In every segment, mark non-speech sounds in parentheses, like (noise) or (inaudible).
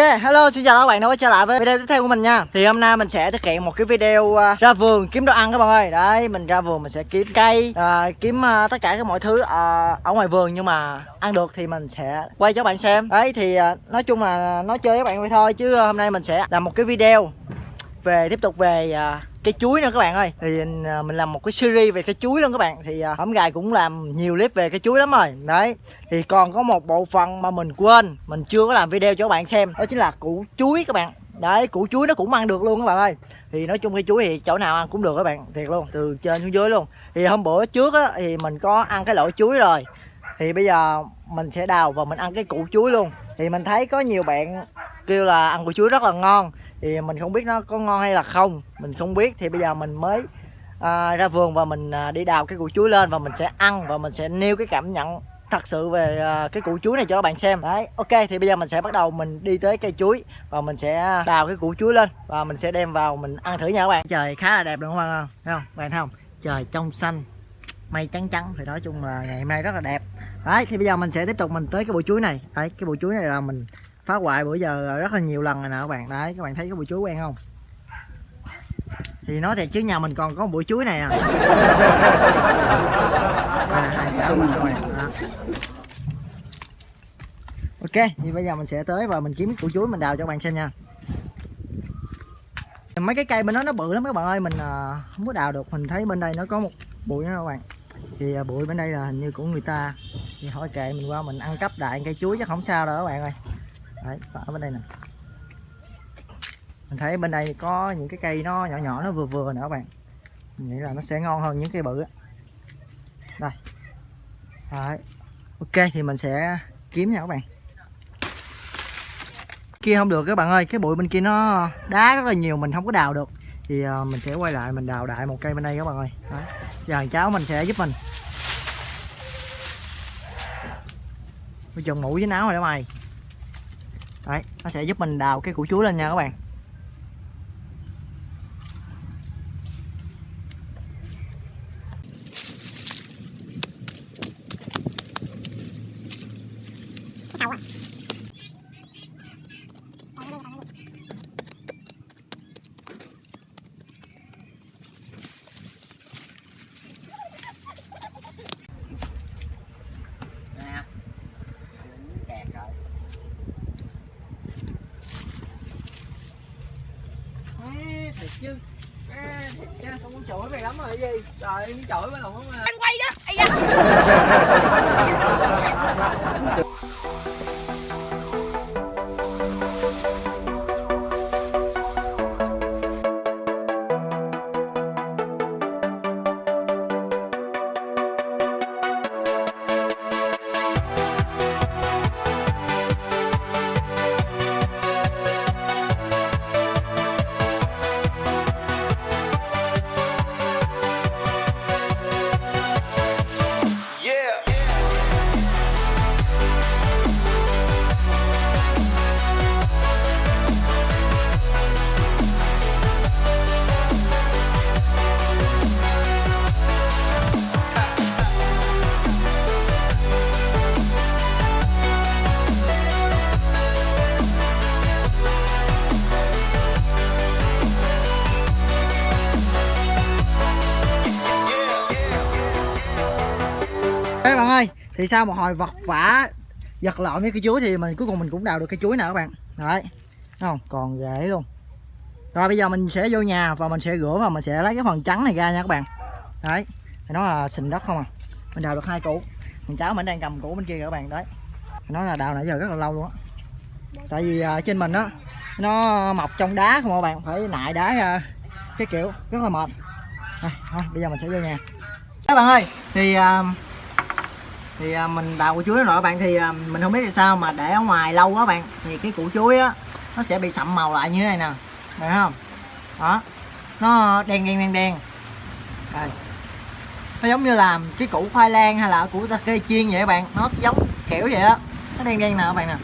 hello xin chào các bạn đã quay trở lại với video tiếp theo của mình nha. Thì hôm nay mình sẽ thực hiện một cái video uh, ra vườn kiếm đồ ăn các bạn ơi. Đấy, mình ra vườn mình sẽ kiếm cây, uh, kiếm uh, tất cả các mọi thứ uh, ở ngoài vườn Nhưng mà ăn được thì mình sẽ quay cho các bạn xem. Đấy, thì uh, nói chung là nói chơi với các bạn vậy thôi Chứ hôm nay mình sẽ làm một cái video về tiếp tục về uh, cây chuối nữa các bạn ơi. Thì à, mình làm một cái series về cây chuối luôn các bạn. Thì à, hổng gài cũng làm nhiều clip về cây chuối lắm rồi. Đấy thì còn có một bộ phận mà mình quên mình chưa có làm video cho các bạn xem. Đó chính là củ chuối các bạn. Đấy củ chuối nó cũng ăn được luôn các bạn ơi. Thì nói chung cây chuối thì chỗ nào ăn cũng được các bạn thiệt luôn từ trên xuống dưới luôn. Thì hôm bữa trước á thì mình có ăn cái loại chuối rồi. Thì bây giờ mình sẽ đào và mình ăn cái củ chuối luôn. Thì mình thấy có nhiều bạn kêu là ăn củ chuối rất là ngon. Thì mình không biết nó có ngon hay là không. Mình không biết. Thì bây giờ mình mới à, ra vườn và mình à, đi đào cái củ chuối lên và mình sẽ ăn và mình sẽ nêu cái cảm nhận thật sự về à, cái củ chuối này cho các bạn xem. Đấy ok thì bây giờ mình sẽ bắt đầu mình đi tới cây chuối và mình sẽ đào cái củ chuối lên và mình sẽ đem vào mình ăn thử nha các bạn. Trời khá là đẹp đúng không? Thấy không? Bạn thấy không? Trời trong xanh mây trắng trắng. Thì nói chung là ngày hôm nay rất là đẹp. Đấy thì bây giờ mình sẽ tiếp tục mình tới cái bộ chuối này. Đấy cái bộ chuối này là mình phá hoại bữa giờ rất là nhiều lần rồi nè các bạn. Đấy các bạn thấy cái bụi chuối quen không? Thì nói thiệt chứ nhà mình còn có một bụi chuối này à, (laughs) à ok thì bây giờ mình sẽ tới và mình kiếm củ chuối mình đào cho các bạn xem nha. Mấy cái cây bên đó nó bự lắm các bạn ơi mình à, không có đào được. Mình thấy bên đây nó có một bụi nữa các bạn. Thì à, bụi bên đây là hình như của người ta. Thì hỏi kệ mình qua mình ăn cắp đại cây chuối chắc không sao đâu các bạn ơi đấy ở bên đây nè. Mình thấy bên đây có những cái cây nó nhỏ nhỏ, nó vừa vừa nữa các bạn. Mình nghĩ là nó sẽ ngon hơn những cây bự đây. Đấy. Ok, thì mình sẽ kiếm nha các bạn. Kia không được các bạn ơi, cái bụi bên kia nó đá rất là nhiều, mình không có đào được. Thì ờ, mình sẽ quay lại mình đào đại một cây bên đây các bạn ơi. Đấy. giờ cháu mình sẽ giúp mình. Mình chồng mũi với áo rồi đó mày đấy nó sẽ giúp mình đào cái củ chuối lên nha các bạn. Chứ. À, chứ. Không muốn chửi mày lắm rồi gì? Trời chửi mới lòng anh quay đó ai da (laughs) các bạn ơi thì sau một hồi vật vả giật lộn với cái chuối thì mình cuối cùng mình cũng đào được cái chuối nè các bạn? Đấy không? Còn rễ luôn. Rồi bây giờ mình sẽ vô nhà và mình sẽ rửa và mình sẽ lấy cái phần trắng này ra nha các bạn. Đấy thì nó là sình đất không à? Mình đào được hai củ. Thằng cháu mình đang cầm củ bên kia các bạn đấy. Nó là đào nãy giờ rất là lâu luôn á. Tại vì uh, trên mình á nó mọc trong đá không các bạn? Phải nại đá cái kiểu rất là mệt. À, thôi bây giờ mình sẽ vô nhà. Các bạn ơi thì uh, thì à, mình đào củ chuối đó rồi các bạn. Thì à, mình không biết là sao mà để ở ngoài lâu quá bạn. Thì cái củ chuối á nó sẽ bị sậm màu lại như thế này nè. Thấy không? Đó. Nó đen đen đen đen. Rồi. Nó giống như là cái củ khoai lang hay là củ cây chiên vậy các bạn. Nó giống kiểu vậy đó nó đen đen nè các bạn nè.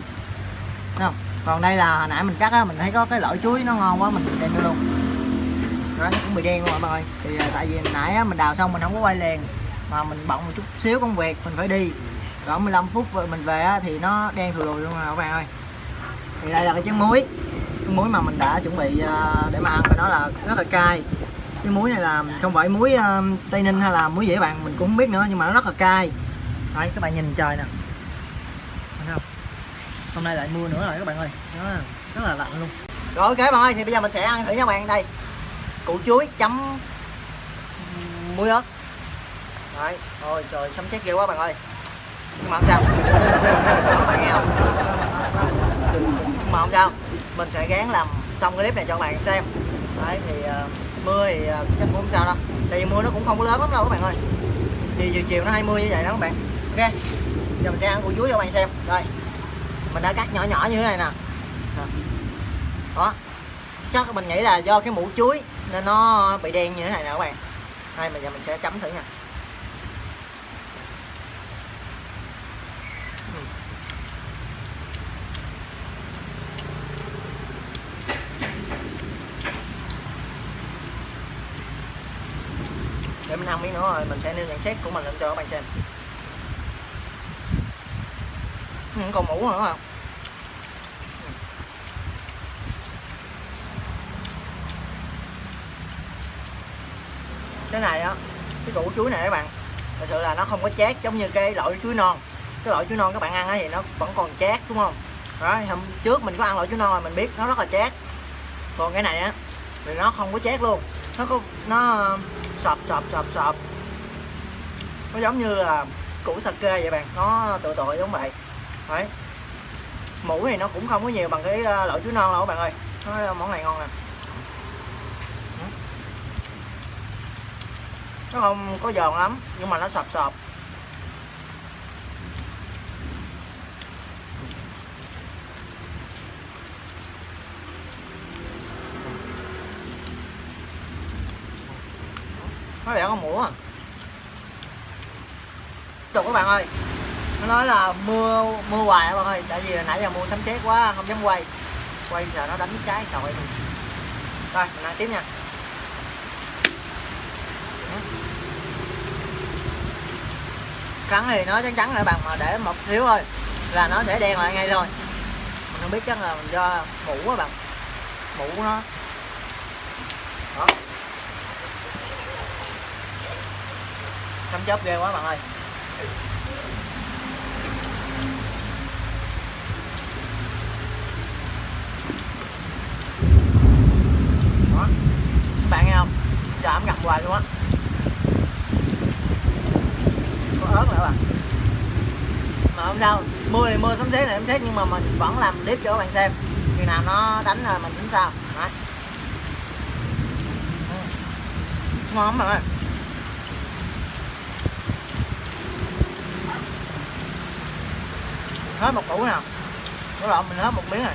Không? Còn đây là hồi nãy mình cắt á mình thấy có cái lõi chuối nó ngon quá mình đem vô luôn. Đó nó cũng bị đen luôn mọi người thì à, tại vì nãy á, mình đào xong mình không có quay liền mà mình bận một chút xíu công việc, mình phải đi. Cỡ 15 phút rồi mình về thì nó đen thừa lùi luôn rồi, các bạn ơi. Thì đây là cái chén muối. Cái muối mà mình đã chuẩn bị ờ, để mà ăn và nó là rất là cay. Cái muối này là không phải muối ờ, tây ninh hay là muối gì bạn, mình cũng không biết nữa nhưng mà nó rất là cay. Đấy, các bạn nhìn trời nè. Thấy không? Hôm nay lại mưa nữa rồi các bạn ơi. Nó rất là lạnh luôn. Rồi, ok bạn ơi, thì bây giờ mình sẽ ăn thử nha các bạn. Đây, củ chuối chấm muối ớt đấy ôi trời sấm chết ghê quá bạn ơi. Nhưng mà không sao. Các bạn nghe không? Nhưng mà không sao. Mình sẽ gán làm xong cái clip này cho các bạn xem. Đấy thì uh, mưa thì uh, chắc cũng không sao đâu. Tại vì mưa nó cũng không có lớn lắm đâu các bạn ơi. Thì chiều chiều nó hay mưa như vậy đó các bạn. Ok? Giờ mình sẽ ăn củ chuối cho các bạn xem. Rồi. Mình đã cắt nhỏ nhỏ như thế này nè. Đó. Chắc mình nghĩ là do cái mũ chuối nên nó bị đen như thế này nè các bạn. Đây bây giờ mình sẽ chấm thử nha. 5 miếng nữa rồi mình sẽ nêu nhận xét của mình lên cho các bạn xem. Ừ, còn mũ nữa không cái này á cái củ chuối này các bạn thật sự là nó không có chát giống như cái loại chuối non. Cái loại chuối non các bạn ăn thì nó vẫn còn chát đúng không? Đó hôm trước mình có ăn loại chuối non rồi mình biết nó rất là chát. Còn cái này á thì nó không có chát luôn. Nó có nó sập sập sập sập, nó giống như là củ sake vậy bạn. Nó tự tội giống vậy đấy. Mũ thì nó cũng không có nhiều bằng cái ờ, loại chuối non đâu các bạn ơi. Nó ờ, món này ngon nè. Nó không có giòn lắm nhưng mà nó sập sập. Nó đẻ con mũ à? Tục các bạn ơi. Nó nói là mưa mưa hoài các bạn ơi. Tại vì nãy giờ mưa sấm sét quá không dám quay. Quay giờ nó đánh trái trời ơi. Rồi mình ăn tiếp nha. Cắn thì nó chắc chắn là bạn mà để một thiếu thôi là nó sẽ đen lại ngay rồi, mình không biết chắc là do mũ á bạn. Mũ nó. Đó. Chấm chớp ghê quá bạn ơi. Đó. Các bạn nghe không? Giờ ấm ngập hoài luôn á. Có ớt nữa bạn. Mà không sao mưa thì mưa sấm sét này sấm sét, nhưng mà mình vẫn làm clip cho các bạn xem. Khi nào nó đánh rồi mình tính sao. Đấy. Ngon lắm bạn ơi. Hết một củ nào. Có lộn mình hết một miếng này.